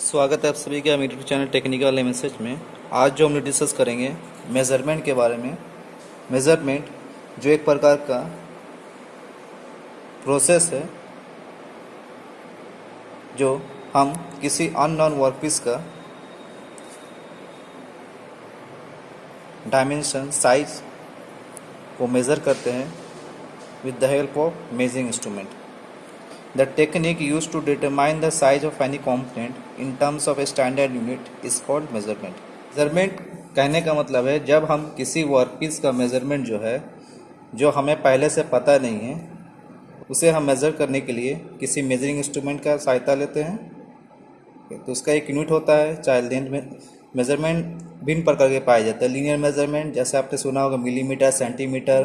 स्वागत है आप सभी का यूट्यूब चैनल टेक्निकल एमएसएच में। आज जो हम लोग डिस्कस करेंगे मेज़रमेंट के बारे में। मेज़रमेंट जो एक प्रकार का प्रोसेस है, जो हम किसी अननोन वर्कपीस का डायमेंशन साइज़ को मेज़र करते हैं with the help of measuring instrument The technique used to determine the size of any component in terms of a standard unit is called measurement. Measurement कहने का मतलब है, जब हम किसी वर्कपीस का मेज़रमेंट जो है, जो हमें पहले से पता नहीं है, उसे हम मेज़र करने के लिए किसी मेजरिंग इंस्ट्रूमेंट का सहायता लेते हैं। तो उसका एक यूनिट होता है चाहे लेंथ में मेज़रमेंट भिन्न प्रकार के पाए जाते हैं। लीनियर मेज़रमेंट जैसे आपने सुना होगा मिलीमीटर सेंटीमीटर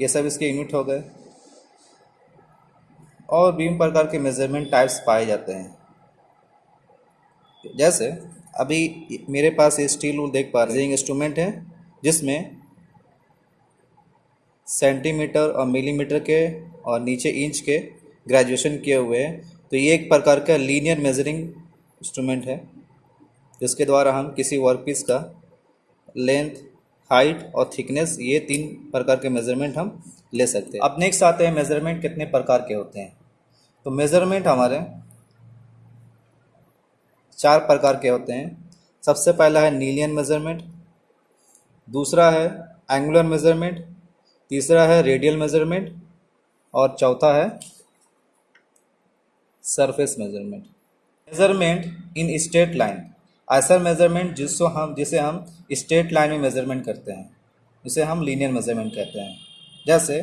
ये सब इसके यूनिट हो गए। और विभिन्न प्रकार के मेज़रमेंट टाइप्स पाए जाते हैं। जैसे, अभी मेरे पास ये स्टील रूल देख पा रहे हैं। इंस्ट्रूमेंट है, जिसमें सेंटीमीटर और मिलीमीटर के और नीचे इंच के ग्रेजुएशन किए हुए हैं। तो ये एक प्रकार का लीनियर मेजरिंग इंस्ट्रूमेंट है, जिसके द्वारा हम किसी वर्कपीस का लेंथ हाइट और थिकनेस ये तीन प्रकार के मेज़रमेंट हम ले सकते हैं। अब नेक्स्ट आते हैं मेज़रमेंट कितने प्रकार के होते हैं। तो मेज़रमेंट हमारे चार प्रकार के होते हैं। सबसे पहला है नीलियन मेज़रमेंट दूसरा है एंगुलर मेज़रमेंट तीसरा है रेडियल मेज़रमेंट और चौथा है surface measurement measurement in straight line ऐसा मेज़रमेंट जिसको हम जिसे हम स्ट्रेट लाइन में मेज़रमेंट करते हैं उसे हम लीनियर मेज़रमेंट कहते हैं। जैसे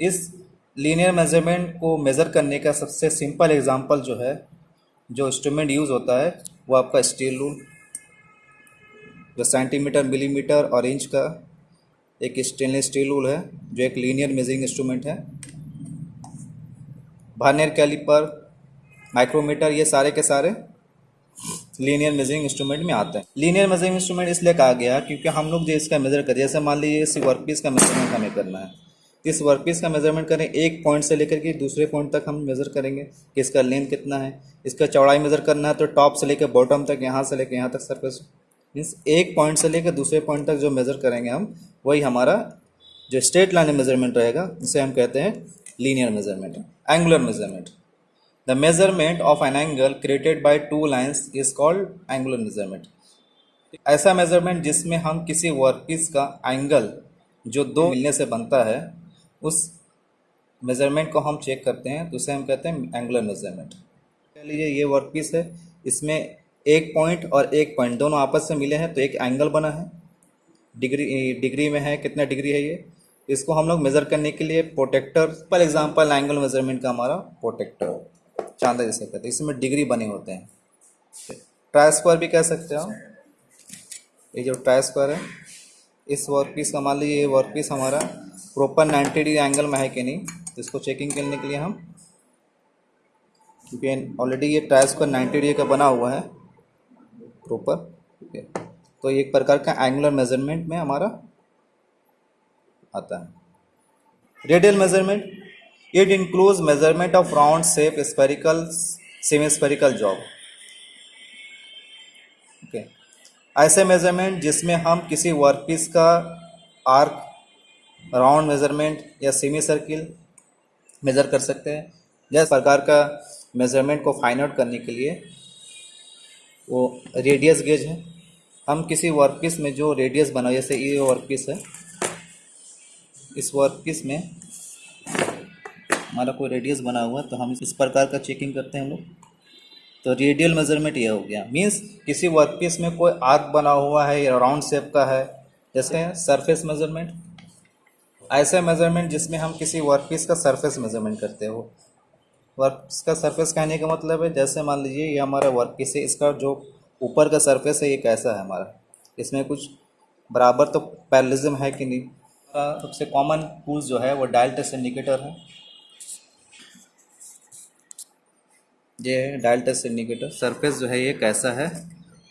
इस लीनियर मेज़रमेंट को मेज़र करने का सबसे सिंपल एग्जांपल जो है, जो इंस्ट्रूमेंट यूज़ होता है, वो आपका स्टील रूल जो सेंटीमीटर मिलीमीटर और इंच का एक स्टेनलेस स्टील रूल है, जो एक लीनियर मेजरिंग इंस्ट्रूमेंट है। भार्नियर कैलिपर माइक्रोमीटर ये सारे के सारे लीनियर मेजरिंग इंस्ट्रूमेंट में आते हैं। लीनियर मेजरिंग इंस्ट्रूमेंट इसलिए कहा गया क्योंकि हम लोग जो इसका मेजर करें, जैसे मान लीजिए इसी वर्क पीस का मेज़रमेंट हमें करना है। इस वर्कपीस का मेज़रमेंट करें, एक पॉइंट से लेकर के दूसरे पॉइंट तक हम मेज़र करेंगे कि इसका लेंथ कितना है। इसका चौड़ाई मेज़र करना है तो टॉप से लेकर बॉटम तक, यहाँ से लेकर यहाँ तक सरफेस मीन्स एक पॉइंट से लेकर दूसरे पॉइंट तक जो मेज़र करेंगे हम, वही हमारा जो स्ट्रेट लाइन मेज़रमेंट रहेगा, उसे हम कहते हैं linear measurement angular measurement the measurement of an angle created by two lines is called angular measurement ऐसा मेज़रमेंट जिसमें हम किसी वर्कपीस का एंगल जो दो मिलने से बनता है उस मेज़रमेंट को हम चेक करते हैं तो उसे हम कहते हैं एंगुलर मेज़रमेंट कह लीजिए ये वर्क पीस है, इसमें एक पॉइंट और एक पॉइंट दोनों आपस में मिले हैं तो एक एंगल बना है। डिग्री डिग्री में है, कितना डिग्री है ये? इसको हम लोग मेज़र करने के लिए protector for example angle measurement का हमारा प्रोटेक्टर चांदा जैसे कहते हैं, इसमें डिग्री बने होते हैं। ट्राई स्क्वायर भी कह सकते हो ये जो ट्राई स्क्वायर है इस वर्क पीस का मान लीजिए, ये वर्क पीस हमारा प्रॉपर नाइन्टी डिग्री एंगल में है कि नहीं तो इसको चेकिंग करने के लिए हम। क्योंकि ऑलरेडी ये टायर्स का नाइन्टी डिग्री का बना हुआ है प्रॉपर तो एक प्रकार का एंगुलर मेज़रमेंट में हमारा आता है। Radial measurement it includes measurement of round shape spherical semi spherical job okay ऐसे मेज़रमेंट जिसमें हम किसी वर्कपीस का आर्क राउंड मेज़रमेंट या सेमी सर्किल मेज़र कर सकते हैं। जैसे प्रकार का मेज़रमेंट को फाइंड आउट करने के लिए वो रेडियस गेज है। हम किसी वर्कपीस में जो रेडियस बना, जैसे ये वर्कपीस है, इस वर्कपीस में हमारा कोई रेडियस बना हुआ है तो हम इस प्रकार का चेकिंग करते हैं हम लोग। तो रेडियल मेज़रमेंट यह हो गया। मीन्स किसी वर्कपीस में कोई आर्क बना हुआ है या राउंड शेप का है, जैसे सरफेस मेज़रमेंट ऐसे मेज़रमेंट जिसमें हम किसी वर्कपीस का सरफेस मेज़रमेंट करते हो। वर्कपीस का सरफेस कहने का मतलब है, जैसे मान लीजिए ये हमारा वर्कपीस है, इसका जो ऊपर का सरफेस है, ये कैसा है हमारा? इसमें कुछ बराबर तो पैरलिज्म है कि नहीं? सबसे कॉमन टूल्स जो है, वो डायल टेस्ट इंडिकेटर है। ये है डायल टेस्ट इंडिकेटर। सरफेस जो है ये कैसा है?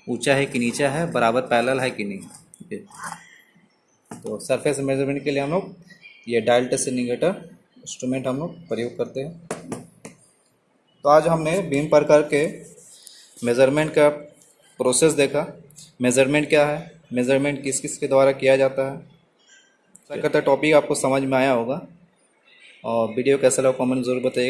ऊँचा है कि नीचा है? बराबर पैरेलल है कि नहीं? तो सरफेस मेज़रमेंट के लिए हम लोग ये डायल टेस्ट इंडिकेटर इंस्ट्रूमेंट हम लोग प्रयोग करते हैं। तो आज हमने विभिन्न प्रकार के मेज़रमेंट का प्रोसेस देखा। मेज़रमेंट क्या है? मेज़रमेंट किस किस के द्वारा किया जाता है? करता टॉपिक आपको समझ में आया होगा। और वीडियो कैसा लगा कमेंट ज़रूर बताइएगा